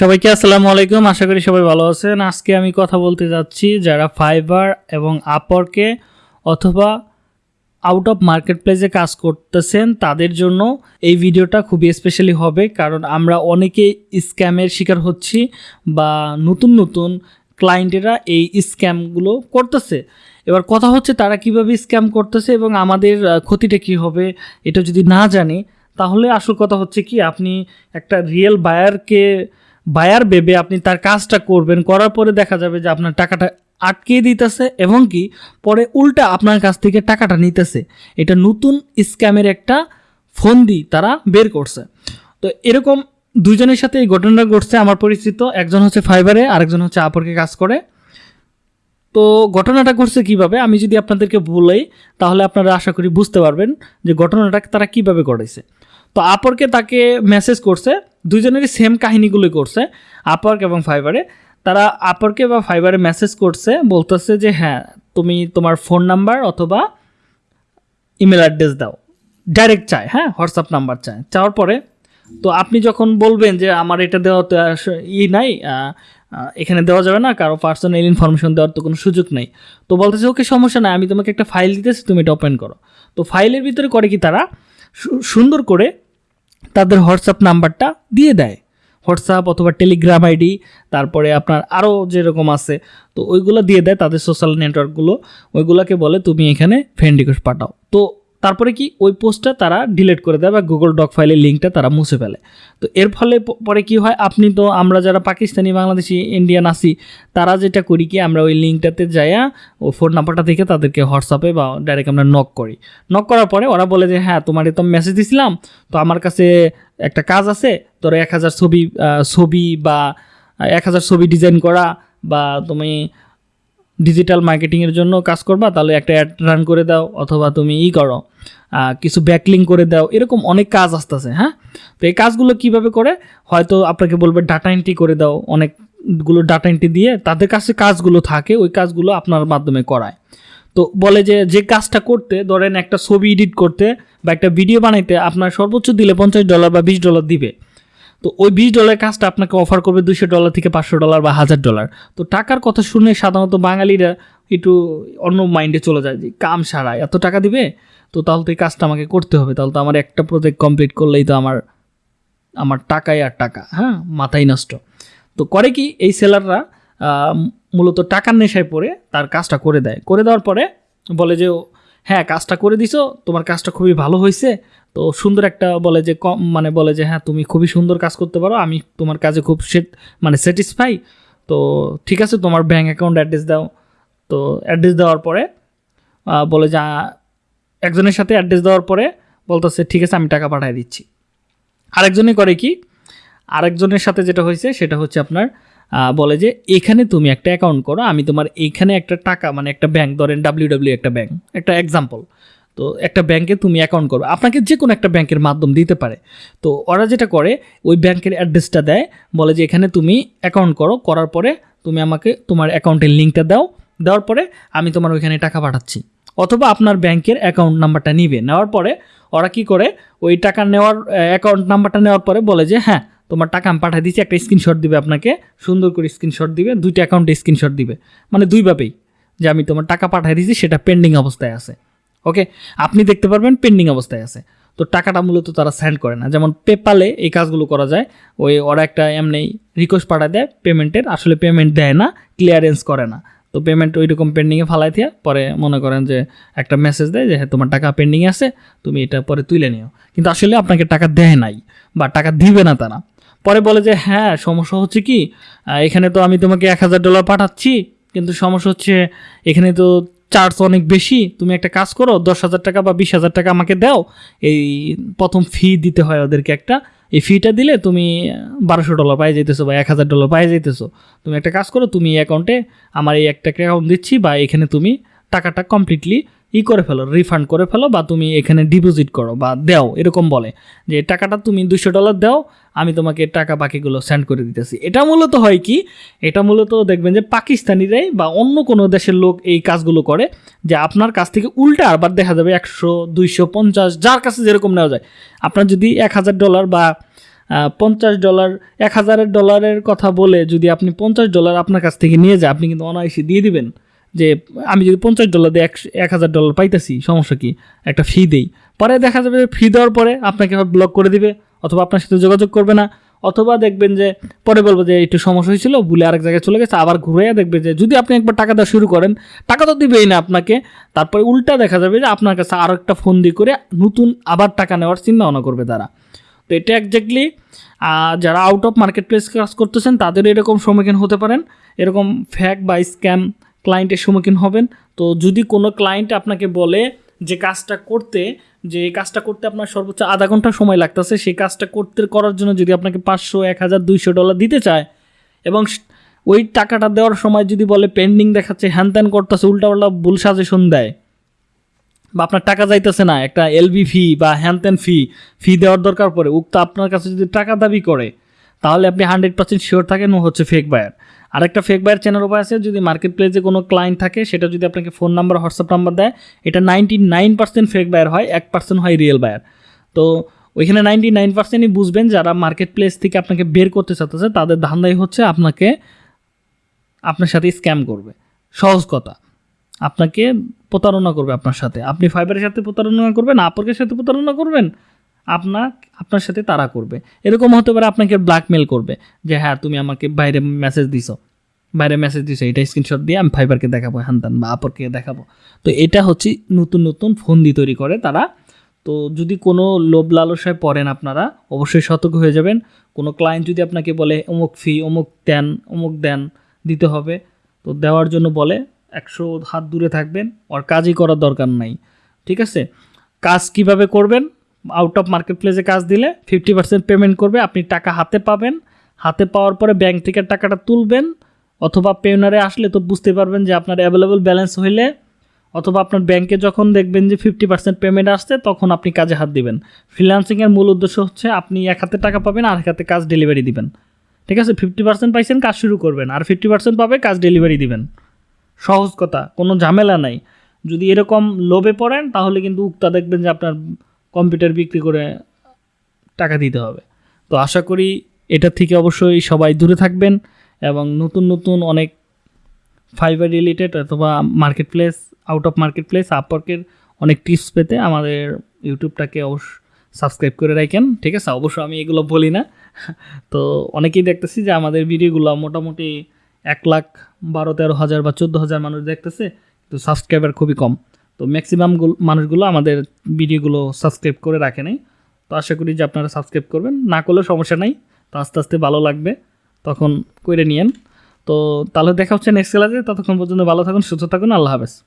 সবাইকে আসসালামু আলাইকুম, আশা করি সবাই ভালো আছেন। আজকে আমি কথা বলতে যাচ্ছি যারা ফাইবার এবং আপরকে অথবা আউট অফ মার্কেট প্লেসে কাজ করতেছেন, তাদের জন্য এই ভিডিওটা খুবই স্পেশালি হবে। কারণ আমরা অনেকে স্ক্যামের শিকার হচ্ছি বা নতুন নতুন ক্লায়েন্টেরা এই স্ক্যামগুলো করতেছে। এবার কথা হচ্ছে তারা কীভাবে স্ক্যাম করতেছে এবং আমাদের ক্ষতিটা কি হবে এটা যদি না জানি, তাহলে আসল কথা হচ্ছে কি, আপনি একটা রিয়েল বায়ারকে বায়ার ভেবে আপনি তার কাজটা করবেন, করার পরে দেখা যাবে যে আপনার টাকাটা আটকে দিতেছে এবং কি পরে উল্টা আপনার কাছ থেকে টাকাটা নিতেছে। এটা নতুন স্ক্যামের একটা ফন্দি তারা বের করছে। তো এরকম দুজনের সাথে এই ঘটনাটা ঘটছে, আমার পরিচিত, একজন হচ্ছে ফাইবারে, আরেকজন হচ্ছে আপরকে কাজ করে। তো ঘটনাটা ঘটছে কীভাবে, আমি যদি আপনাদেরকে বলাই, তাহলে আপনারা আশা করি বুঝতে পারবেন যে ঘটনাটা তারা কীভাবে করেছে। তো আপরকে তাকে মেসেজ করছে দুজনেরই সেম কাহিনীগুলোই করছে, আপরক এবং ফাইবারে। তারা আপরকে বা ফাইবারে মেসেজ করছে, বলতেছে যে হ্যাঁ তুমি তোমার ফোন নাম্বার অথবা ইমেল অ্যাড্রেস দাও। ডাইরেক্ট চায় হ্যাঁ হোয়াটসঅ্যাপ নাম্বার চায়। চাওয়ার পরে, তো আপনি যখন বলবেন যে, আমার এটা দেওয়া তো ই নাই এখানে দেওয়া যাবে না, কারও পার্সোনাল ইনফরমেশন দেওয়ার তো কোনো সুযোগ নেই। তো বলতেছে, ওকে, সমস্যা নাই, আমি তোমাকে একটা ফাইল দিতেছি, তুমি এটা ওপেন করো। তো ফাইলের ভিতরে করে কি তারা? সুন্দর করে তাদের হোয়াটসঅ্যাপ নাম্বারটা দিয়ে দেয়। হোয়াটসঅ্যাপ অথবা টেলিগ্রাম আইডি, তারপরে আপনার আরও যেরকম আছে, তো ওইগুলো দিয়ে দেয় তাদের সোশ্যাল নেটওয়ার্কগুলো ওইগুলোকে বলে, তুমি এখানে ফ্রেন্ড রিকোয়েস্ট পাঠাও। তো তারপরে কি ওই পোস্টটা তারা ডিলিট করে দেয় বা গুগল ডক ফাইলের লিঙ্কটা তারা মুছে ফেলে। তো এর ফলে পরে কি হয়? আপনি তো আমরা যারা পাকিস্তানি, বাংলাদেশি ইন্ডিয়ান আছি, তারা যেটা করি কি, আমরা ওই লিঙ্কটাতে যাইয়া ও ফোন নাম্বারটা দেখে তাদেরকে হোয়াটসঅ্যাপে বা ডাইরেক্ট আমরা নক করি। নক করার পরে ওরা বলে যে হ্যাঁ তোমার তো মেসেজ দিছিলাম, তো আমার কাছে একটা কাজ আছে, তোর এক হাজার ছবি ছবি বা এক হাজার ছবি ডিজাইন করা বা তুমি ডিজিটাল মার্কেটিংয়ের জন্য কাজ করবা, তাহলে একটা অ্যাড রান করে দাও অথবা তুমি ই করো কিছু ব্যাকলিং করে দাও, এরকম অনেক কাজ আসতেছে হ্যাঁ? তো এই কাজগুলো কীভাবে করে? হয়তো আপনাকে বলবে ডাটা এন্ট্রি করে দাও, অনেকগুলো ডাটা এন্ট্রি দিয়ে তাদের কাছে কাজগুলো থাকে, ওই কাজগুলো আপনার মাধ্যমে করায়। তো বলে যে যে কাজটা করতে, ধরেন একটা ছবি এডিট করতে বা একটা ভিডিও বানাইতে আপনার সর্বোচ্চ দিলে পঞ্চাশ ডলার বা বিশ ডলার দিবে। তো ওই বিশ ডলারের কাজটা আপনাকে অফার করবে দুশো ডলার থেকে পাঁচশো ডলার বা হাজার ডলার তো টাকার কথা শুনে সাধারণত বাঙালিরা একটু অন্য মাইন্ডে চলে যায় যে, কাম সারা, এত টাকা দিবে? তো তাহলে তো এই কাজটা আমাকে করতে হবে। তাহলে তো আমার একটা প্রজেক্ট কমপ্লিট করলেই তো আমার আমার টাকাই আর টাকা হ্যাঁ? মাথাই নষ্ট। তো করে কি, এই সেলাররা মূলত টাকার নেশায় পড়ে, তার কাজটা করে দেয়। করে দেওয়ার পরে বলে যে হ্যাঁ কাজটা করে দিছো, তোমার কাজটা খুবই ভালো হয়েছে। তো সুন্দর একটা বলে যে কম মানে বলে যে হ্যাঁ তুমি খুবই সুন্দর কাজ করতে পারো, আমি তোমার কাজে খুব মানে স্যাটিসফাই তো ঠিক আছে, তোমার ব্যাঙ্ক অ্যাকাউন্ট অ্যাড্রেস দাও। তো অ্যাড্রেস দেওয়ার পরে বলে যে একজনের সাথে অ্যাড্রেস দেওয়ার পরে বলতেছে, ঠিক আছে, আমি টাকা পাঠিয়ে দিচ্ছি। আরেকজনে করে কি, আরেকজনের সাথে যেটা হয়েছে, সেটা হচ্ছে আপনার বলে যে, এখানে তুমি একটা অ্যাকাউন্ট করো, আমি তোমার এইখানে একটা টাকা মানে একটা ব্যাংক ধরেন ডাব্লিউ ডাব্লিউ একটা ব্যাংক একটা এক্সাম্পল তো একটা ব্যাংকে তুমি অ্যাকাউন্ট করো আপনাকে যে কোনো একটা ব্যাংকের মাধ্যম দিতে পারে। তো ওরা যেটা করে, ওই ব্যাংকের অ্যাড্রেসটা দেয়, বলে যে, এখানে তুমি অ্যাকাউন্ট করো। করার পরে তুমি আমাকে তোমার অ্যাকাউন্টের লিঙ্কটা দাও, দেওয়ার পরে আমি তোমার ওইখানে টাকা পাঠাচ্ছি। অথবা আপনার ব্যাংকের অ্যাকাউন্ট নাম্বারটা নিবে। নেওয়ার পরে ওরা কি করে, ওই টাকা নেওয়ার অ্যাকাউন্ট নাম্বারটা নেওয়ার পরে বলে যে হ্যাঁ তোমার টাকা আমি পাঠিয়ে দিচ্ছি একটা স্ক্রিনশট দিবে আপনাকে, সুন্দর করে স্ক্রিনশট দিবে, দুইটা অ্যাকাউন্টে স্ক্রিনশট দিবে। মানে দুইভাবেই যে আমি তোমার টাকা পাঠিয়ে দিচ্ছি সেটা পেন্ডিং অবস্থায় আছে। ওকে আপনি দেখতে পারবেন পেন্ডিং অবস্থায় আছে। তো টাকাটা মূলত তারা সেন্ড করে না। যেমন পেপালে এই কাজগুলো করা যায়, ওই ওরা একটা এমনি রিকোয়েস্ট পাঠায় দেয় পেমেন্টের আসলে পেমেন্ট দেয় না ক্লিয়ারেন্স করে না। তো পেমেন্ট ওই রকম পেন্ডিংয়ে ফালাই দিয়ে পরে মনে করেন যে একটা মেসেজ দেয় যে হ্যাঁ তোমার টাকা পেন্ডিংয়ে আছে, তুমি এটা পরে তুলে নিও। কিন্তু আসলে আপনাকে টাকা দেয় নাই, বা টাকা দিবে না তারা। পরে বলে যে হ্যাঁ সমস্যা হচ্ছে কি এখানে তো আমি তোমাকে এক হাজার ডলার পাঠাচ্ছি, কিন্তু সমস্যা হচ্ছে এখানে তো চার্জ অনেক বেশি, তুমি একটা কাজ করো, দশ হাজার টাকা বা বিশ হাজার টাকা আমাকে দাও। এই প্রথম ফি দিতে হয় ওদেরকে একটা। এই ফিটা দিলে তুমি বারোশো ডলার পাই যাইতেছো বা এক হাজার ডলার পাই যাইতেছো। তুমি একটা কাজ করো, তুমি এই অ্যাকাউন্টে আমার এই একটা অ্যাকাউন্ট দিচ্ছি বা এখানে তুমি টাকাটা কমপ্লিটলি ই করে ফেলো রিফান্ড করে ফেলো বা তুমি এখানে ডিপোজিট করো বা দাও, এরকম বলে যে টাকাটা তুমি দুশো ডলার দাও, আমি তোমাকে টাকা বাকিগুলো সেন্ড করে দিতেছি। এটা মূলত হয় কি? এটা মূলত দেখবেন যে পাকিস্তানিরাই বা অন্য কোনো দেশের লোক এই কাজগুলো করে যে আপনার কাছ থেকে উল্টা আবার দেখা যাবে একশো, দুইশো, পঞ্চাশ, যার কাছে যেরকম নেওয়া যায়। আপনার যদি এক হাজার ডলার বা পঞ্চাশ ডলার এক হাজারের ডলারের কথা বলে যদি আপনি পঞ্চাশ ডলার আপনার কাছ থেকে নিয়ে যায়, আপনি কিন্তু অনায়াসে দিয়ে দিবেন। যে আমি যদি পঞ্চাশ ডলার দিয়ে এক হাজার ডলার পাইতেছি, সমস্যা কি? একটা ফি দেই। পরে দেখা যাবে যে ফি দেওয়ার পরে আপনাকে ব্লক করে দিবে, অথবা আপনার সাথে যোগাযোগ করবে না, অথবা দেখবেন যে পরে বলব যে একটু সমস্যা হয়েছিল, ভুলে আরেক জায়গায় চলে গেছে, আবার ঘুরে দেখবে যে যদি আপনি একবার টাকা দেওয়া শুরু করেন, টাকা তো দিবেই না আপনাকে। তারপরে উল্টা দেখা যাবে যে আপনার কাছে আরও একটা ফোন দিয়ে করে নতুন আবার টাকা নেওয়ার চিন্তা ভাবনা করবে তারা। তো এটা একজাক্টলি যারা আউট অফ মার্কেট প্লেস কাজ করতেছেন, তাদের এরকম সম্মুখীন হতে পারেন। এরকম ফ্যাক বা স্ক্যাম ক্লায়েন্টের সম্মুখীন হবেন। তো যদি কোনো ক্লায়েন্ট আপনাকে বলে যে কাজটা করতে, যে কাজটা করতে আপনার সর্বোচ্চ আধা ঘণ্টা সময় লাগতেছে, সেই কাজটা করতে, করার জন্য যদি আপনাকে পাঁচশো, এক হাজার, দুইশো ডলার দিতে চায় এবং ওই টাকাটা দেওয়ার সময় যদি বলে পেন্ডিং দেখাচ্ছে, হ্যান ত্যান করতেছে, উল্টাপাল্টা ভুল সাজেশন দেয় বা আপনার টাকা যাইতেছে না, একটা এলবি ফি বা হ্যান ত্যান ফি ফি দেওয়ার দরকার পড়ে, উক্ত আপনার কাছে যদি টাকা দাবি করে, তাহলে আপনি হান্ড্রেড পার্সেন্ট শিওর থাকেন ও হচ্ছে ফেক বায়ার আরেকটা ফেক বায়ার চ্যানেল উপায় আছে, যদি মার্কেট প্লেসে কোনো ক্লায়েন্ট থাকে, সেটা যদি আপনাকে ফোন নাম্বার হোয়াটসঅ্যাপ নাম্বার দেয়, এটা ninety nine percent fake buyer হয়, এক পার্সেন্ট হয় রিয়েল বায়ার তো ওইখানে নাইনটি নাইন পার্সেন্টই বুঝবেন যারা মার্কেট প্লেস থেকে আপনাকে বের করতে চাচ্ছে তাদের ধান্দাই হচ্ছে আপনাকে, আপনার সাথে স্ক্যাম করবে। সহজ কথা। আপনাকে প্রতারণা করবে আপনার সাথে। আপনি ফাইবারের সাথে প্রতারণা করবেন আপরকের সাথে প্রতারণা করবেন আপনার আপনার সাথে তারা করবে। এরকম হতে পারে আপনাকে ব্ল্যাকমেল করবে যে হ্যাঁ তুমি আমাকে বাইরে মেসেজ দিছো। বাইরে মেসেজ দিছো। এটা স্ক্রিনশট দিয়ে আমি ফাইবারকে দেখাবো, হ্যান ত্যান, বা আপরকে দেখাবো। তো এটা হচ্ছে নতুন নতুন ফন্দি তৈরি করে তারা। তো যদি কোনো লোভ লালসায় পড়েন আপনারা, অবশ্যই সতর্ক হয়ে যাবেন। কোনো ক্লায়েন্ট যদি আপনাকে বলে, অমুক ফি অমুক দেন অমুক দেন, দিতে হবে। তো দেওয়ার জন্য বলে, একশো হাত দূরে থাকবেন, ওর কাজই করার দরকার নাই। ঠিক আছে? কাজ কীভাবে করবেন? আউট অফ মার্কেট প্লেসে কাজ দিলে ফিফটি পার্সেন্ট পেমেন্ট করবে, আপনি টাকা হাতে পাবেন। হাতে পাওয়ার পরে ব্যাংক থেকে টাকাটা তুলবেন, অথবা পেওনারে আসলে তো বুঝতে পারবেন যে আপনার অ্যাভেলেবল ব্যালেন্স হইলে, অথবা আপনার ব্যাংকে যখন দেখবেন যে ফিফটি পার্সেন্ট পেমেন্ট আসছে, তখন আপনি কাজে হাত দিবেন। ফ্রিল্যান্সিংয়ের মূল উদ্দেশ্য হচ্ছে আপনি এক হাতে টাকা পাবেন আর এক হাতে কাজ ডেলিভারি দিবেন। ঠিক আছে? ফিফটি পার্সেন্ট পাইছেন, কাজ শুরু করবেন। আর ফিফটি পার্সেন্ট পাবে, কাজ ডেলিভারি দিবেন। সহজ কথা, কোনো ঝামেলা নাই। যদি এরকম লোভে পড়েন, তাহলে কিন্তু উক্তা দেখবেন যে আপনার কম্পিউটার বিক্রি করে টাকা দিতে হবে। তো আশা করি এটা থেকে অবশ্যই সবাই দূরে থাকবেন এবং নতুন নতুন অনেক ফাইবার রিলেটেড অথবা market place out of market place আপওয়ার্কের অনেক টিপস পেতে আমাদের ইউটিউবটাকে অবশ্য সাবস্ক্রাইব করে রাখেন। ঠিক আছে? অবশ্য আমি এগুলো বলি না। তো অনেকেই দেখতেছি যে আমাদের ভিডিওগুলো মোটামুটি এক লাখ বারো তেরো হাজার বা চোদ্দ হাজার মানুষ দেখতেছে তো সাবস্ক্রাইবার খুবই কম। তো ম্যাক্সিমাম মানুষগুলো আমাদের ভিডিওগুলো সাবস্ক্রাইব করে রাখে নেই। তো আশা করি যে আপনারা সাবস্ক্রাইব করবেন। না করলে সমস্যা নাই। তো আস্তে আস্তে ভালো লাগবে। তখন করে নিয়েন। তো তাহলে দেখা হচ্ছে নেক্সট ক্লাসে ততক্ষণ পর্যন্ত ভালো থাকুন, সুস্থ থাকুন। আল্লাহ হাফেজ।